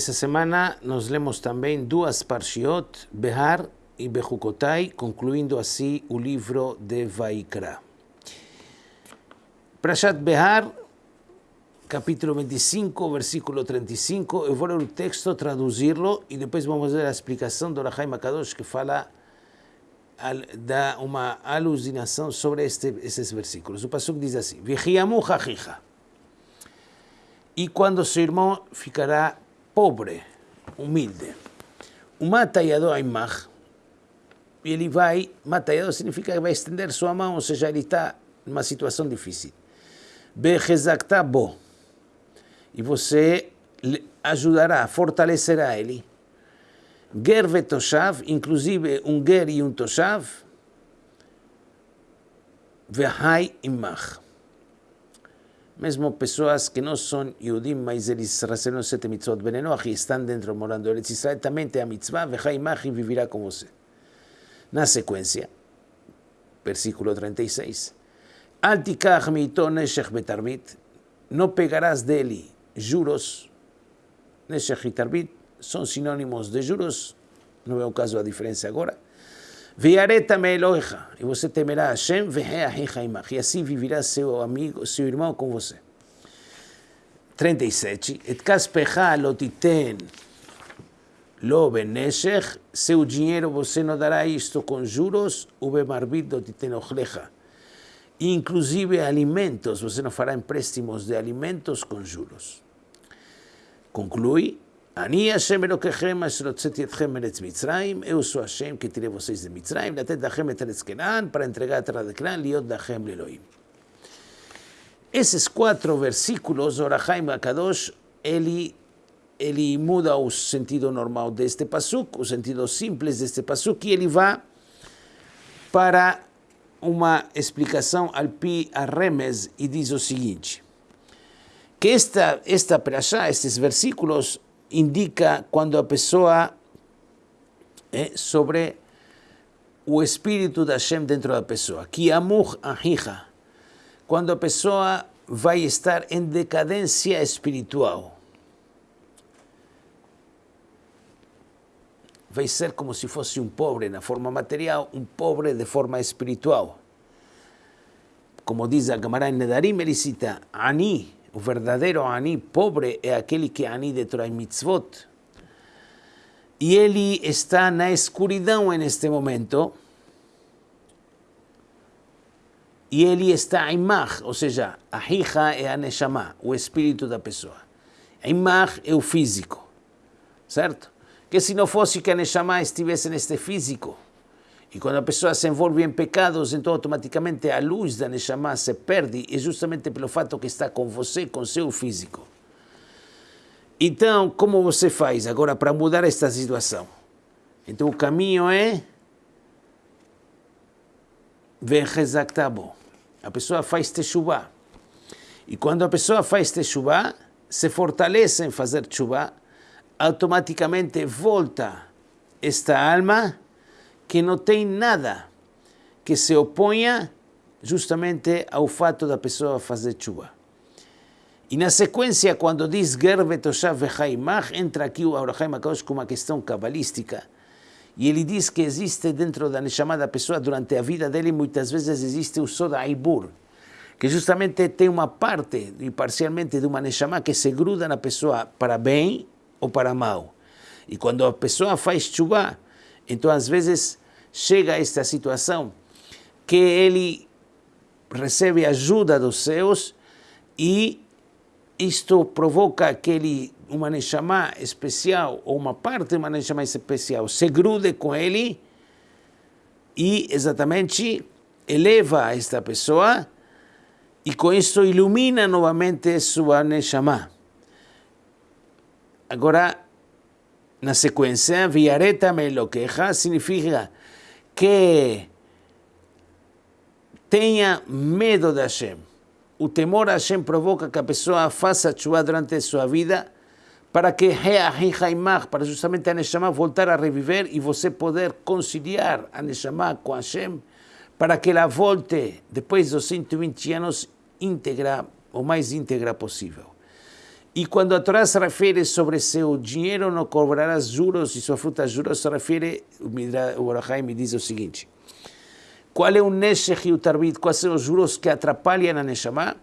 Essa semana nós lemos também duas parshiot, Behar e Bechukotai, concluindo assim o livro de Vaikra. Prashat Behar, capítulo 25, versículo 35. Eu vou ler o texto, traduzi-lo e depois vamos ver a explicação do Rahai Makadosh que fala, dá uma alucinação sobre este, esses versículos. O Pasuk diz assim: Vigiamu. E quando seu irmão ficará pobre, humilde. O matayado aimach, e ele vai, matayado significa que vai estender sua mão, ou seja, ele está numa situação difícil. Behezakta bo. E você ajudará, fortalecerá ele. Ger vetoshav, inclusive um ger e um toshav. Vehai imach mesmo pessoas que não são Yudim, mas eles receberam sete mitzvot benenoach e estão dentro morando. Em Eretz Israel, também tem a mitzvah, vechaimach e viverá com você. Na sequência, versículo 36, Al tikach mito neshech betarbit, não pegarás dele juros, neshech e tarbit são sinônimos de juros, não é o caso da diferença agora, e você temerá Hashem, e assim viverá seu amigo, seu irmão com você. 37. Et kaspecha seu dinheiro você não dará isto com juros, o bemarbit lotiten ochlecha. Inclusive alimentos, você não fará empréstimos de alimentos com juros. Conclui, Ani Hashem Elokechem, Asherotzet Yetchem Eretz Mitzrayim, eu sou Hashem que tirei vocês de Mitzrayim, Latet Dachem et Eretz Kenan, para entregar a terra de Kenan, Esses quatro versículos, Orahaim Akadosh, ele, ele muda o sentido normal deste pasuk, o sentido simples deste pasuk, e ele vai para uma explicação al pi arremes e diz o seguinte, que esta, esta perashá, estes versículos, indica quando a pessoa é sobre o espírito da Hashem dentro da pessoa. Ki amur ahija. Quando a pessoa vai estar em decadência espiritual. Vai ser como se fosse um pobre na forma material, um pobre de forma espiritual. Como diz a Gemara em Nedarim, ele cita Ani, o verdadeiro Ani pobre é aquele que é Ani de Torah e Mitzvot. E ele está na escuridão neste momento. E ele está Imach, ou seja, a Hija é a Neshama, o espírito da pessoa. Imach é o físico, certo? Que se não fosse que a Neshama estivesse neste físico, e quando a pessoa se envolve em pecados, então automaticamente a luz da Neshama se perde, e justamente pelo fato que está com você, com seu físico. Então, como você faz agora para mudar esta situação? Então, o caminho é Vechezaktabo. A pessoa faz Teshuvah. E quando a pessoa faz Teshuvah, se fortalece em fazer Teshuvah, automaticamente volta esta alma que não tem nada que se oponha justamente ao fato da pessoa fazer chuva. E na sequência, quando diz Gerbe Toshav Vechaimach, entra aqui o Abraham Akadosh com uma questão cabalística. E ele diz que existe dentro da Neshama da pessoa, durante a vida dele, muitas vezes existe o Soda Aibur, que justamente tem uma parte, e parcialmente, de uma Neshama que se gruda na pessoa para bem ou para mal. E quando a pessoa faz chuva, então às vezes chega a esta situação que ele recebe ajuda dos céus e isto provoca aquele uma neshama especial ou uma parte de uma neshama especial se grude com ele e exatamente eleva esta pessoa e com isso ilumina novamente sua neshama. Agora, na sequência, viareta me lo queja significa que tenha medo de Hashem. O temor a Hashem provoca que a pessoa faça chuva durante a sua vida para que para justamente a Neshama voltar a reviver e você poder conciliar a Neshama com Hashem para que ela volte depois dos 120 anos íntegra, o mais íntegra possível. E quando a Torá se refere sobre seu dinheiro não cobrarás juros e sua fruta juros, se refere, o Orahai me diz o seguinte, qual é o Neshech e o Tarbit, quais são os juros que atrapalham a Neshama?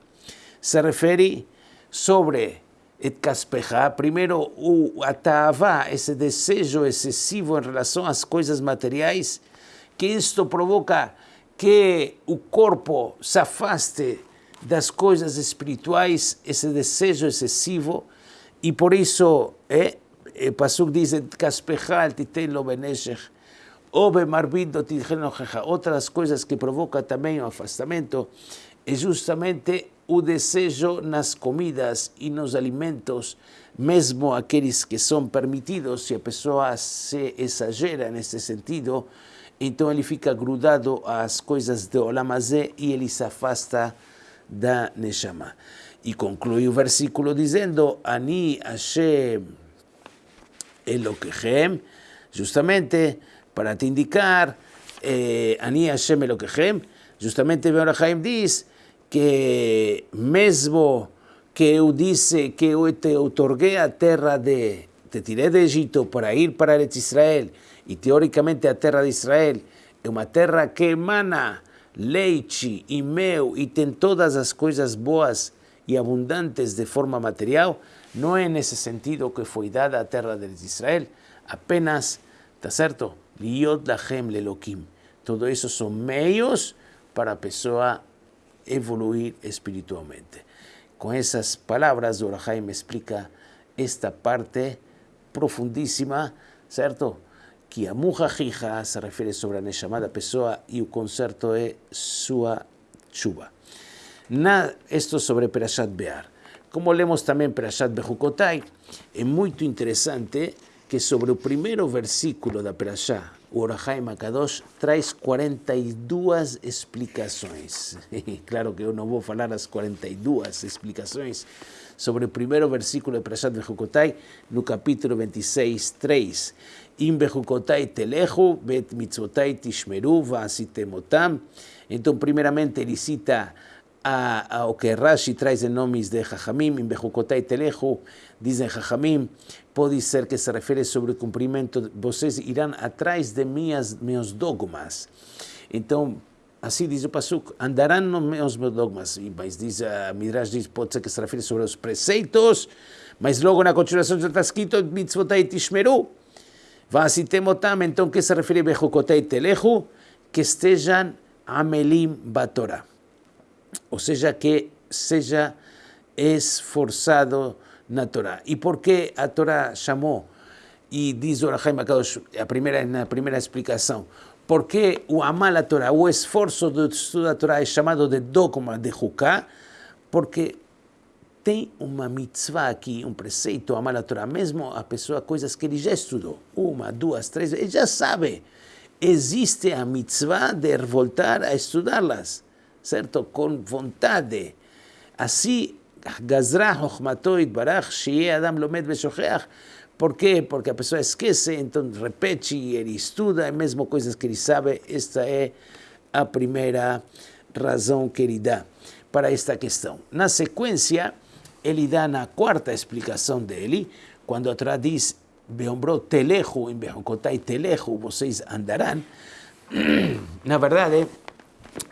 Se refere sobre et kaspecha, primeiro o atavá, esse desejo excessivo em relação às coisas materiais, que isto provoca que o corpo se afaste das coisas espirituais, esse desejo excessivo, e por isso, é, o Pasuk diz, outras coisas que provoca também o afastamento é justamente o desejo nas comidas e nos alimentos, mesmo aqueles que são permitidos, se a pessoa se exagera nesse sentido, então ele fica grudado às coisas de Olamazé e ele se afasta da Neshama. E conclui o versículo dizendo, Ani Hashem Elokechem, justamente para te indicar, eh, Ani Hashem Elokechem, justamente Beorachaim diz, que mesmo que eu disse que eu te otorguei a terra de, te tirei de Egito para ir para Israel, e teoricamente a terra de Israel é uma terra que emana leite e mel e tem todas as coisas boas e abundantes de forma material, não é nesse sentido que foi dada a terra de Israel, apenas, está certo? Liot lachem lelokim. Todo isso são meios para a pessoa evoluir espiritualmente. Con esas palabras, Dora Jaime explica esta parte profundísima, ¿cierto? Que a Mujajija se refiere sobre a Neshama da pessoa e o concerto é sua chuva. Na, esto sobre Perashat Bear. Como lemos também Perashat Bejukotai, é muito interessante que sobre o primeiro versículo da Perashá, o Orahai Makadosh traz 42 explicações. claro que eu não vou falar as 42 explicações sobre o primeiro versículo de Perashat Bejukotai, no capítulo 26, 3. Im Bejukotai telehu, bet mitzvotai tishmeru, vasitemotam. Então, primeiramente, ele cita a, a, o que Rashi traz em nomes de Jajamim, em Bejukotai telehu, dizem Jajamim, pode ser que se refere sobre o cumprimento, vocês irão atrás de minhas, meus dogmas. Então, assim diz o Pasuk, andarão nos meus dogmas. Mas diz, a Midrash diz, pode ser que se refere sobre os preceitos, mas logo na continuação já está escrito, mitzvotai tishmeru. Vasitemotam, então, que se refere a Bechukotei telehu? Que estejam amelim batora. Ou seja, que seja esforçado na Torá. E por que a Torá chamou, e diz o Rahaim a primeira, na primeira explicação, por que o amar a Torá, o esforço do estudo da Torá é chamado de dogma de Juká? Porque tem uma mitzvah aqui, um preceito, amar a Torá, mesmo a pessoa, coisas que ele já estudou, uma, duas, três, ele já sabe. Existe a mitzvah de voltar a estudá-las, certo? Com vontade. Assim, Gazra Hochmato Barach, Shie Adam Lomed Beshocheach. Por quê? Porque a pessoa esquece, então repete e ele estuda, mesmo coisas que ele sabe. Esta é a primeira razão que ele dá para esta questão. Na sequência, ele dá na quarta explicação dele, quando a Torá diz, telejo, em Bejocotai telejo, vocês andarão. Na verdade,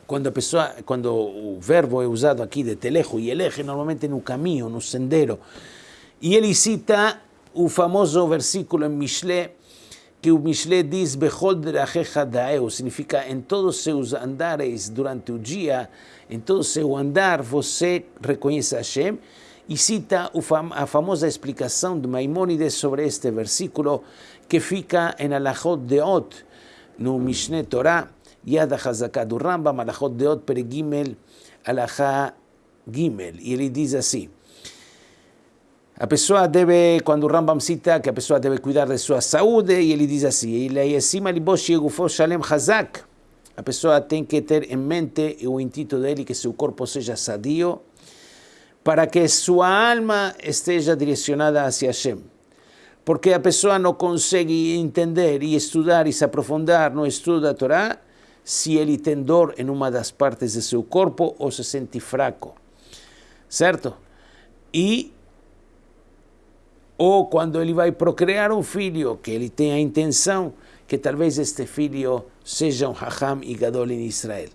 quando a pessoa, quando o verbo é usado aqui de telejo e eleje, normalmente no caminho, no sendero. E ele cita o famoso versículo em Mishle, que o Mishle diz, Bechol significa em todos seus andares durante o dia, em todo seu andar você reconhece Hashem, e cita a famosa explicação de Maimonides sobre este versículo, que fica em Alachot Deot, no Mishneh Torah, Yad HaZaká do Rambam, Alachot Deot Peregimel, Alachá Gimel. E ele diz assim, a pessoa deve, quando o Rambam cita que a pessoa deve cuidar de sua saúde, e ele diz assim, hazak, a pessoa tem que ter em mente o intuito dele que seu corpo seja sadio, para que sua alma esteja direcionada hacia Hashem. Porque a pessoa não consegue entender e estudar e se aprofundar no estudo da Torá se ele tem dor em uma das partes de seu corpo ou se sente fraco, certo? E ou quando ele vai procriar um filho, que ele tem a intenção que talvez este filho seja um Hacham e Gadol em Israel.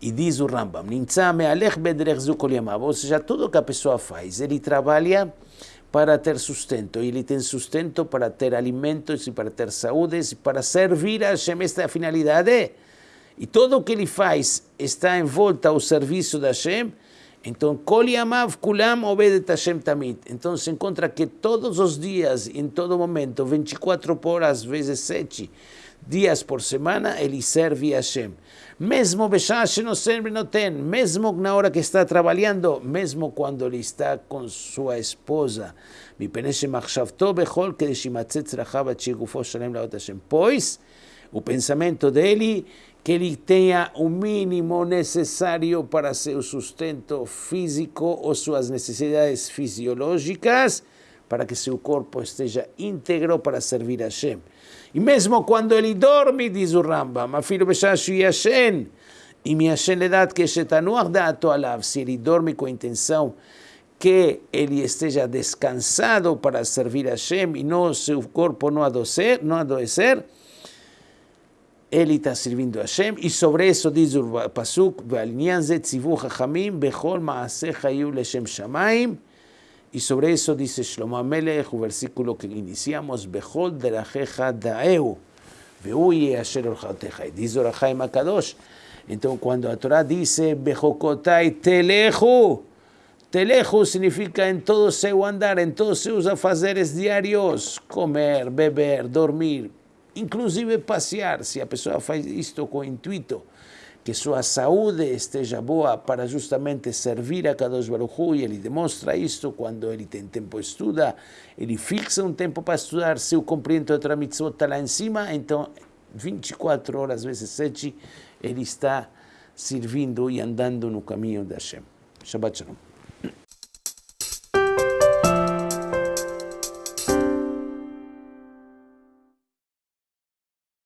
E diz o Rambam, ou seja, tudo que a pessoa faz, ele trabalha para ter sustento, ele tem sustento para ter alimentos e para ter saúde e para servir a Hashem, esta é a finalidade. E tudo o que ele faz está em volta ao serviço da Hashem, então, Kol Yamav Kulam Obedet Hashem Tamit. Então, se encontra que todos os dias, em todo momento, 24 horas vezes 7 dias por semana, ele serve Hashem. Mesmo Beshash não serve, não tem. Mesmo na hora que está trabalhando, mesmo quando ele está com sua esposa. Pois, o pensamento dele que ele tenha o mínimo necessário para seu sustento físico ou suas necessidades fisiológicas, para que seu corpo esteja íntegro para servir a Hashem. E mesmo quando ele dorme, diz o Rambam, afilo e me Hashem le dat que shetanuach da'ato alav, se ele dorme com a intenção que ele esteja descansado para servir a Hashem e não seu corpo não adoecer, não adoecer, él está sirviendo a Hashem, y sobre eso dice el Pasuk, y sobre eso dice Shlomo Melech, un versículo que iniciamos, Behol de la jeja daeu, vehuye asher orjateja, y dice Orahaim Akadosh. Entonces cuando la Torah dice, Bejokotai teleju, Telejo significa en todo seu andar, en todos seus afazeres diarios, comer, beber, dormir, inclusive passear, se a pessoa faz isto com intuito que sua saúde esteja boa para justamente servir a Kadosh Baruch Hu, e ele demonstra isto quando ele tem tempo estuda, ele fixa um tempo para estudar, se o compreende outra mitzvot está lá em cima, então 24 horas vezes 7, ele está servindo e andando no caminho da Hashem. Shabbat Shalom.